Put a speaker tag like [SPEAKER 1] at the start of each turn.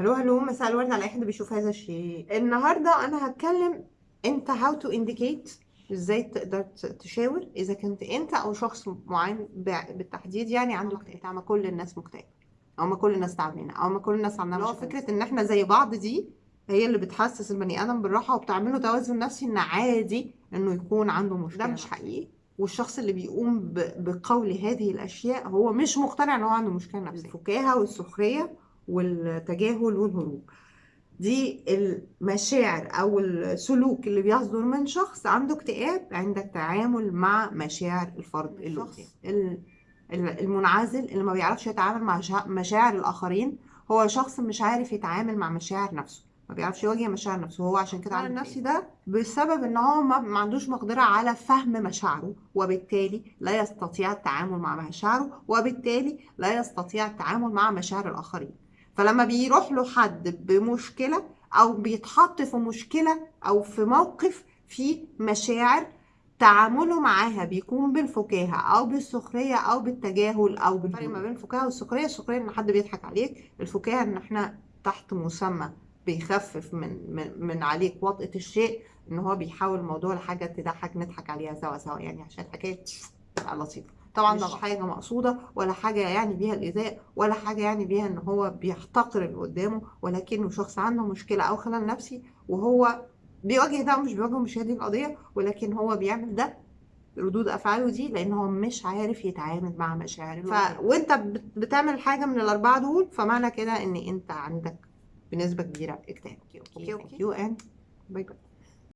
[SPEAKER 1] hello hello مساء الورد على أي حد بيشوف هذا الشيء. النهارده أنا هتكلم on how to indicate إزاي تقدر تشاور إذا كنت أنت أو شخص معين بالتحديد يعني عنده اكتئاب ما كل الناس مكتئبة أو ما كل الناس تعبانة أو ما كل الناس عندها فكرة إن إحنا زي بعض دي هي اللي بتحسس البني آدم بالراحة وبتعمله توازن نفسي إن عادي إنه يكون عنده مشكلة. ده مش حقيقي. والشخص اللي بيقوم بقول هذه الأشياء هو مش مقتنع إن هو عنده مشكلة نفسية. الفكاهة والسخرية والتجاهل والهروب. دي المشاعر أو السلوك اللي بيصدر من شخص عنده اكتئاب عند التعامل مع مشاعر الفرد اللي قدامه. ال- ال- المنعزل اللي ما بيعرفش يتعامل مع شا- مشاعر الآخرين هو شخص مش عارف يتعامل مع مشاعر نفسه. ما بيعرفش يواجه مشاعر نفسه. هو عشان كده عنده النفسي ده بسبب إن هو ما عندوش مقدرة على فهم مشاعره وبالتالي لا يستطيع التعامل مع مشاعره وبالتالي لا يستطيع التعامل مع مشاعر الآخرين. فلما بيروح له حد بمشكلة أو بيتحط في مشكلة أو في موقف فيه مشاعر تعامله معاها بيكون بالفكاهة أو بالسخرية أو بالتجاهل أو بالفرق ما بين الفكاهة والسخرية. السخرية إن حد بيضحك عليك الفكاهة إن إحنا تحت مسمى بيخفف من من من عليك وطأة الشيء إن هو بيحول الموضوع لحاجة تضحك نضحك عليها سوا سوا. يعني عشان الحكاية تبقى لطيفة. طبعا ده مش حاجة مقصودة ولا حاجة يعني بيها الإيذاء ولا حاجة يعني بيها إن هو بيحتقر اللي قدامه ولكنه شخص عنده مشكلة أو خلل نفسي وهو بيواجه ده ومش بيواجه مش هي دي القضية ولكن هو بيعمل ده ردود أفعاله دي لأن هو مش عارف يتعامل مع مشاعر ف... وانت بت- بتعمل حاجة من الأربعة دول فمعنى كده إن أنت عندك بنسبة كبيرة اكتئاب okay okay. And bye bye